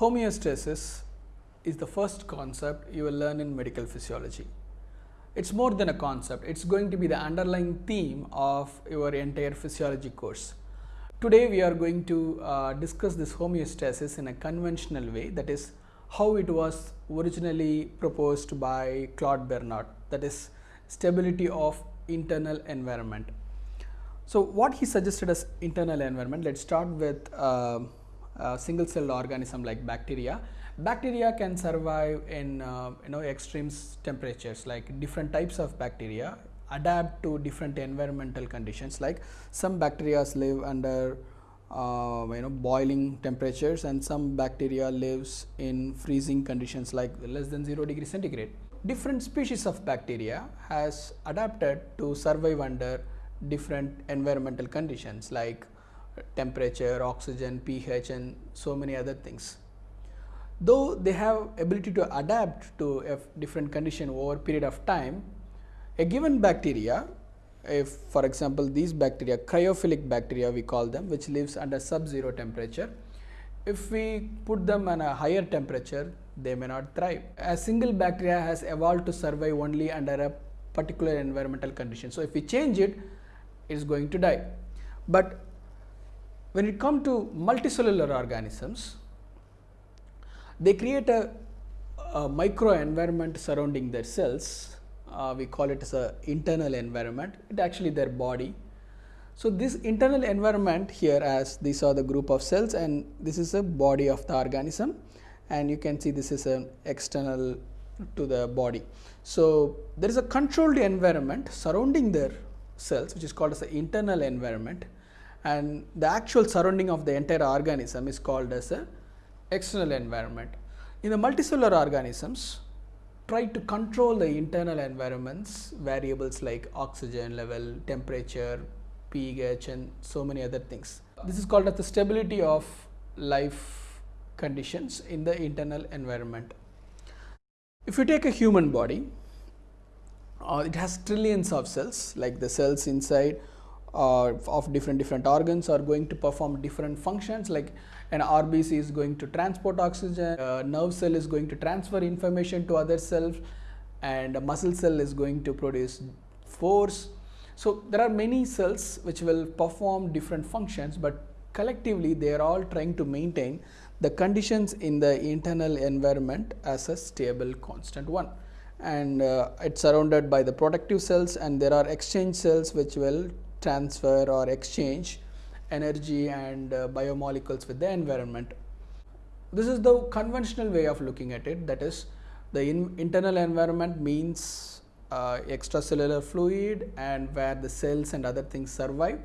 homeostasis is the first concept you will learn in medical physiology. It's more than a concept, it's going to be the underlying theme of your entire physiology course. Today we are going to uh, discuss this homeostasis in a conventional way that is how it was originally proposed by Claude Bernard that is stability of internal environment. So, what he suggested as internal environment, let us start with uh, single cell organism like bacteria. Bacteria can survive in uh, you know extreme temperatures like different types of bacteria adapt to different environmental conditions like some bacteria live under uh, you know boiling temperatures and some bacteria lives in freezing conditions like less than 0 degree centigrade. Different species of bacteria has adapted to survive under different environmental conditions like temperature, oxygen, pH and so many other things. Though they have ability to adapt to a different condition over period of time, a given bacteria if for example these bacteria cryophilic bacteria we call them which lives under sub-zero temperature if we put them on a higher temperature they may not thrive. A single bacteria has evolved to survive only under a particular environmental condition. So, if we change it it is going to die. But when it comes to multicellular organisms they create a, a micro environment surrounding their cells uh, we call it as a internal environment it actually their body. So, this internal environment here as these are the group of cells and this is a body of the organism and you can see this is an external to the body. So, there is a controlled environment surrounding their cells which is called as the internal environment and the actual surrounding of the entire organism is called as a external environment. In the multicellular organisms try to control the internal environments variables like oxygen level, temperature, pH and so many other things. This is called as the stability of life conditions in the internal environment. If you take a human body, uh, it has trillions of cells like the cells inside uh, of different different organs are going to perform different functions like an RBC is going to transport oxygen, a nerve cell is going to transfer information to other cells and a muscle cell is going to produce force. So, there are many cells which will perform different functions, but collectively they are all trying to maintain the conditions in the internal environment as a stable constant one and uh, it's surrounded by the protective cells and there are exchange cells which will transfer or exchange energy and uh, biomolecules with the environment. This is the conventional way of looking at it that is the in internal environment means uh, extracellular fluid and where the cells and other things survive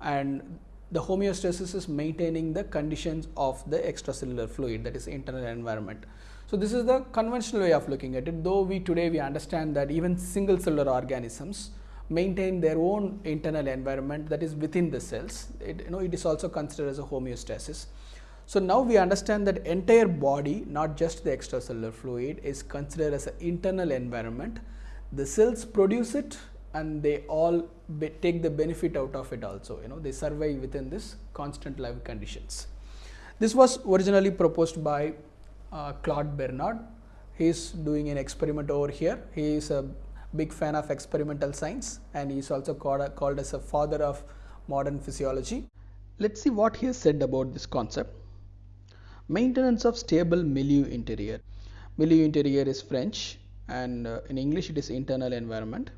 and the homeostasis is maintaining the conditions of the extracellular fluid that is internal environment. So, this is the conventional way of looking at it though we today we understand that even single cellular organisms maintain their own internal environment that is within the cells. It, you know, it is also considered as a homeostasis. So, now we understand that entire body not just the extracellular fluid is considered as an internal environment. The cells produce it and they all take the benefit out of it also you know they survive within this constant life conditions. This was originally proposed by uh, Claude Bernard. He is doing an experiment over here. He is a big fan of experimental science and he is also called, called as a father of modern physiology. Let us see what he has said about this concept. Maintenance of stable milieu interior. Milieu interior is French and uh, in English it is internal environment.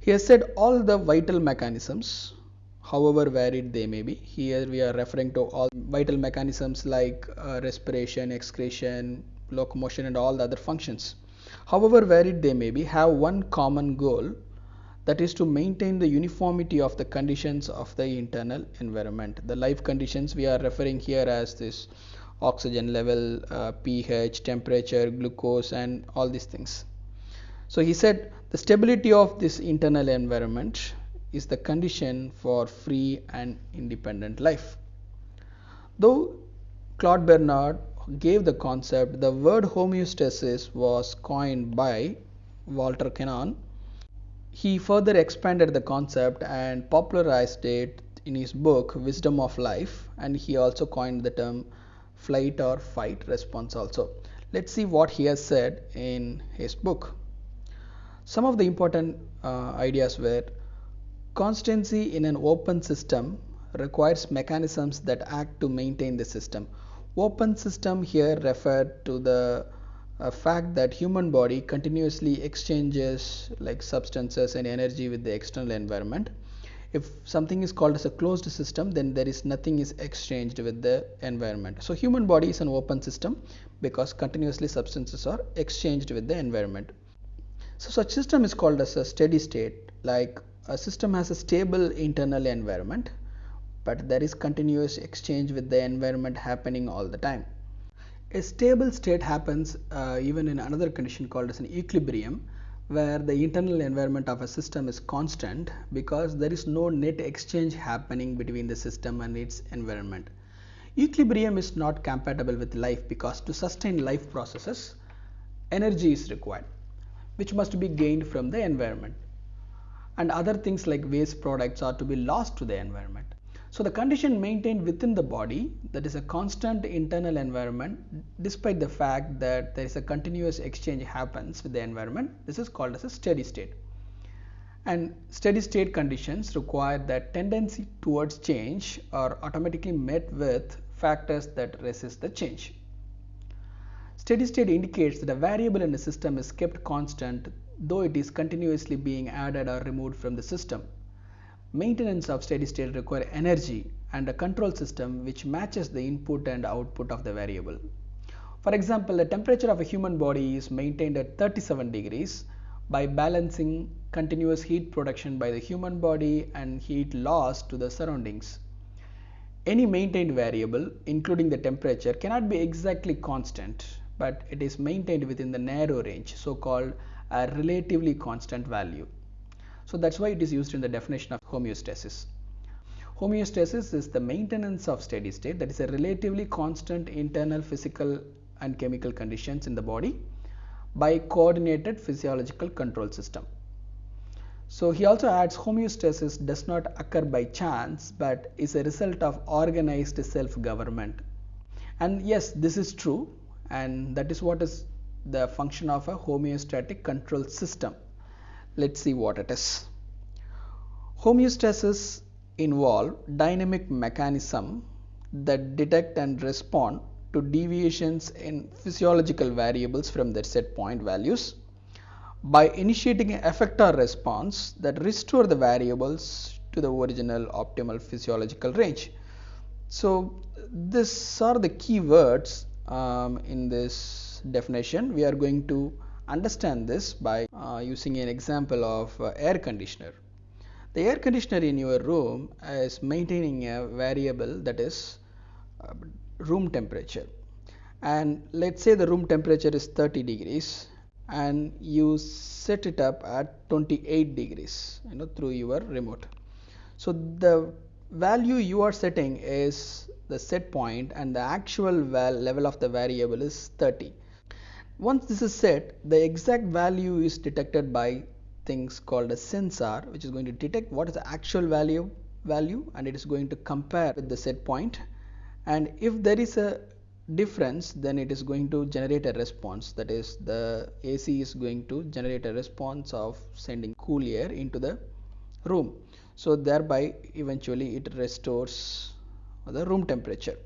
He has said all the vital mechanisms however varied they may be. Here we are referring to all vital mechanisms like uh, respiration, excretion, locomotion and all the other functions however varied they may be, have one common goal that is to maintain the uniformity of the conditions of the internal environment. The life conditions we are referring here as this oxygen level, uh, pH, temperature, glucose and all these things. So, he said the stability of this internal environment is the condition for free and independent life. Though Claude Bernard gave the concept, the word homeostasis was coined by Walter Cannon. He further expanded the concept and popularized it in his book Wisdom of Life and he also coined the term flight or fight response also. Let's see what he has said in his book. Some of the important uh, ideas were constancy in an open system requires mechanisms that act to maintain the system. Open system here referred to the uh, fact that human body continuously exchanges like substances and energy with the external environment. If something is called as a closed system then there is nothing is exchanged with the environment. So human body is an open system because continuously substances are exchanged with the environment. So such system is called as a steady state like a system has a stable internal environment but there is continuous exchange with the environment happening all the time a stable state happens uh, even in another condition called as an equilibrium where the internal environment of a system is constant because there is no net exchange happening between the system and its environment. Equilibrium is not compatible with life because to sustain life processes, energy is required, which must be gained from the environment. And other things like waste products are to be lost to the environment. So the condition maintained within the body that is a constant internal environment despite the fact that there is a continuous exchange happens with the environment this is called as a steady state. And steady state conditions require that tendency towards change are automatically met with factors that resist the change. Steady state indicates that a variable in a system is kept constant though it is continuously being added or removed from the system. Maintenance of steady state require energy and a control system which matches the input and output of the variable. For example, the temperature of a human body is maintained at 37 degrees by balancing continuous heat production by the human body and heat loss to the surroundings. Any maintained variable, including the temperature, cannot be exactly constant, but it is maintained within the narrow range, so called a relatively constant value. So that's why it is used in the definition of homeostasis. Homeostasis is the maintenance of steady state that is a relatively constant internal physical and chemical conditions in the body by coordinated physiological control system. So he also adds homeostasis does not occur by chance but is a result of organized self-government. And yes, this is true and that is what is the function of a homeostatic control system. Let's see what it is. Homeostasis involve dynamic mechanism that detect and respond to deviations in physiological variables from their set point values by initiating an effector response that restore the variables to the original optimal physiological range. So these are the key words um, in this definition. We are going to understand this by uh, using an example of uh, air conditioner. The air conditioner in your room is maintaining a variable that is uh, room temperature. And let's say the room temperature is 30 degrees and you set it up at 28 degrees you know through your remote. So the value you are setting is the set point and the actual level of the variable is 30 once this is set, the exact value is detected by things called a sensor which is going to detect what is the actual value value and it is going to compare with the set point. and if there is a difference then it is going to generate a response. That is the AC is going to generate a response of sending cool air into the room. So thereby eventually it restores the room temperature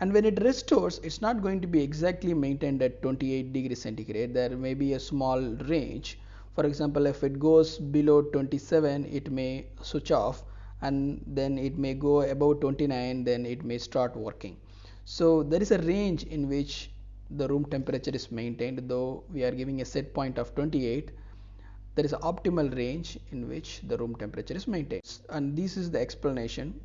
and when it restores it's not going to be exactly maintained at 28 degrees centigrade. There may be a small range. For example if it goes below 27 it may switch off and then it may go above 29 then it may start working. So there is a range in which the room temperature is maintained though we are giving a set point of 28 there is an optimal range in which the room temperature is maintained. And this is the explanation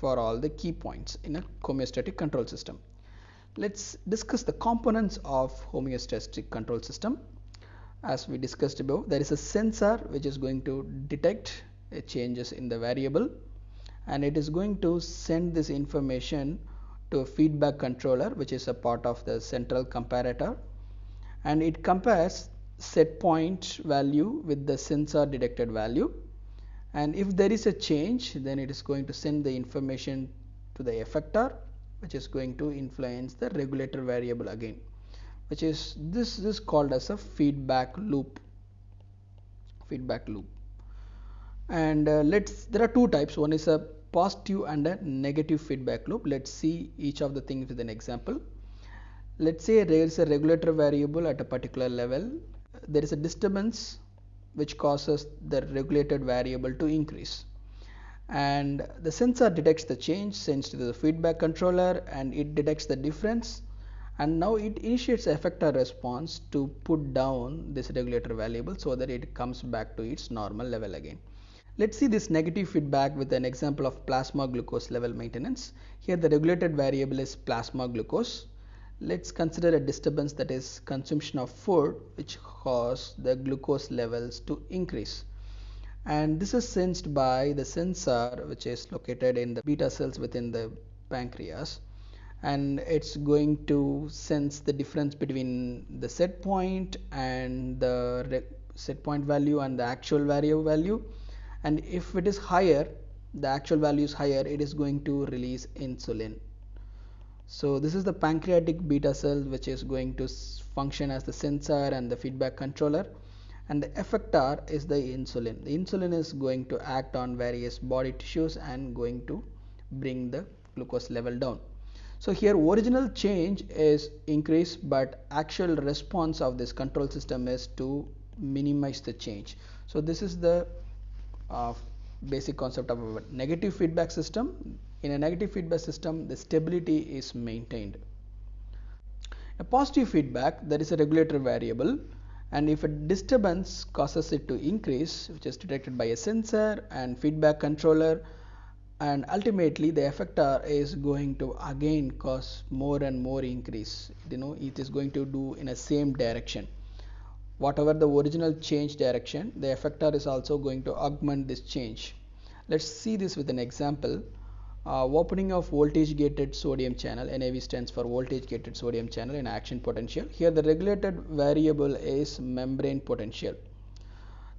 for all the key points in a homeostatic control system. Let's discuss the components of homeostatic control system. As we discussed above, there is a sensor which is going to detect changes in the variable and it is going to send this information to a feedback controller which is a part of the central comparator and it compares set point value with the sensor detected value and if there is a change then it is going to send the information to the effector which is going to influence the regulator variable again which is this is called as a feedback loop feedback loop. And uh, let's there are two types. One is a positive and a negative feedback loop. Let's see each of the things with an example. Let's say there is a regulator variable at a particular level. There is a disturbance which causes the regulated variable to increase and the sensor detects the change sends to the feedback controller and it detects the difference and now it initiates effector response to put down this regulator variable so that it comes back to its normal level again Let's see this negative feedback with an example of plasma glucose level maintenance. Here the regulated variable is plasma glucose. Let's consider a disturbance that is consumption of food which cause the glucose levels to increase. And this is sensed by the sensor which is located in the beta cells within the pancreas. And it's going to sense the difference between the set point and the set point value and the actual value value. And if it is higher the actual value is higher it is going to release insulin so this is the pancreatic beta cell which is going to function as the sensor and the feedback controller. And the effector is the insulin. The insulin is going to act on various body tissues and going to bring the glucose level down. So here original change is increase but actual response of this control system is to minimize the change. So this is the uh, basic concept of a negative feedback system. In a negative feedback system, the stability is maintained. A positive feedback, there is a regulator variable and if a disturbance causes it to increase, which is detected by a sensor and feedback controller, and ultimately the effector is going to again cause more and more increase. You know it is going to do in a same direction. Whatever the original change direction the effector is also going to augment this change. Let's see this with an example uh, opening of voltage gated sodium channel NAV stands for voltage gated sodium channel in action potential. Here the regulated variable is membrane potential.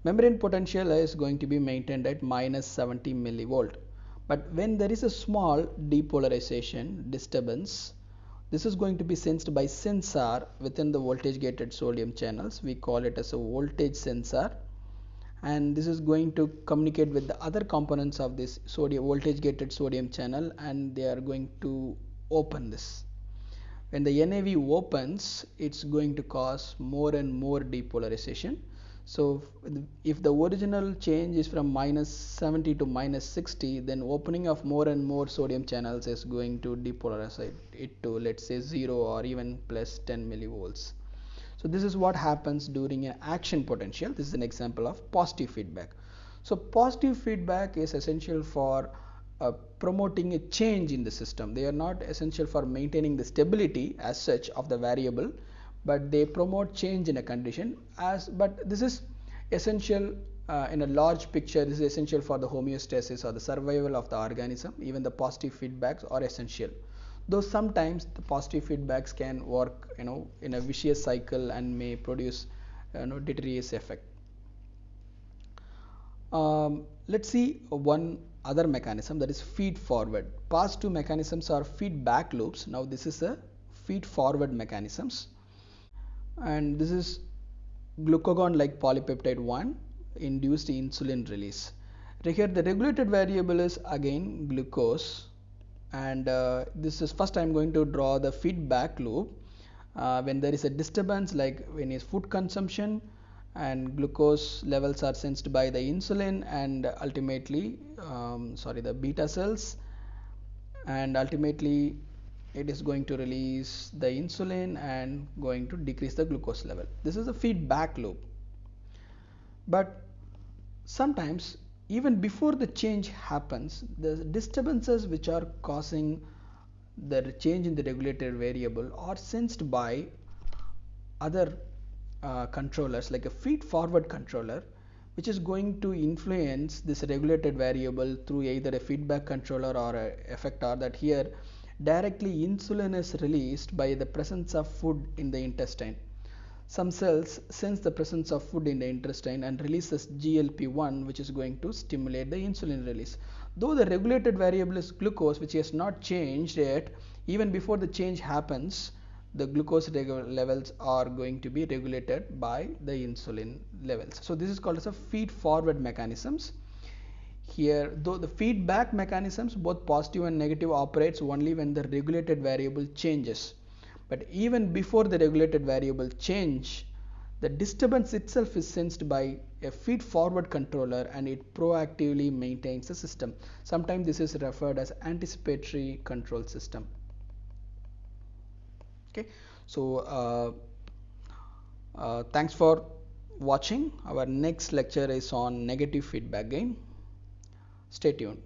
Membrane potential is going to be maintained at minus 70 millivolt. But when there is a small depolarization disturbance this is going to be sensed by sensor within the voltage gated sodium channels. We call it as a voltage sensor and this is going to communicate with the other components of this sodium voltage gated sodium channel and they are going to open this. When the NAV opens, it's going to cause more and more depolarization so if the original change is from minus 70 to minus 60 then opening of more and more sodium channels is going to depolarize it to let's say 0 or even plus 10 millivolts so this is what happens during an action potential. This is an example of positive feedback. So positive feedback is essential for uh, promoting a change in the system. They are not essential for maintaining the stability as such of the variable but they promote change in a condition as but this is essential uh, in a large picture. This is essential for the homeostasis or the survival of the organism. Even the positive feedbacks are essential though sometimes the positive feedbacks can work you know in a vicious cycle and may produce you know deleterious effect. Um, let's see one other mechanism that is feed forward. Past two mechanisms are feedback loops. Now this is a feed forward mechanisms. And this is glucagon like polypeptide 1 induced insulin release. Here the regulated variable is again glucose and uh, this is first I am going to draw the feedback loop uh, when there is a disturbance like when is food consumption and glucose levels are sensed by the insulin and ultimately um, sorry the beta cells and ultimately it is going to release the insulin and going to decrease the glucose level. This is a feedback loop. But sometimes even before the change happens, the disturbances which are causing the change in the regulated variable are sensed by other uh, controllers like a feed forward controller which is going to influence this regulated variable through either a feedback controller or a effector that here directly insulin is released by the presence of food in the intestine. Some cells sense the presence of food in the intestine and releases GLP-1 which is going to stimulate the insulin release. Though the regulated variable is glucose which has not changed yet, even before the change happens the glucose levels are going to be regulated by the insulin levels. So this is called as a feed forward mechanisms. Here though the feedback mechanisms both positive and negative operates only when the regulated variable changes but even before the regulated variable change the disturbance itself is sensed by a feed forward controller and it proactively maintains the system. Sometimes this is referred as anticipatory control system. Okay, so uh, uh, thanks for watching. Our next lecture is on negative feedback gain. Stay tuned.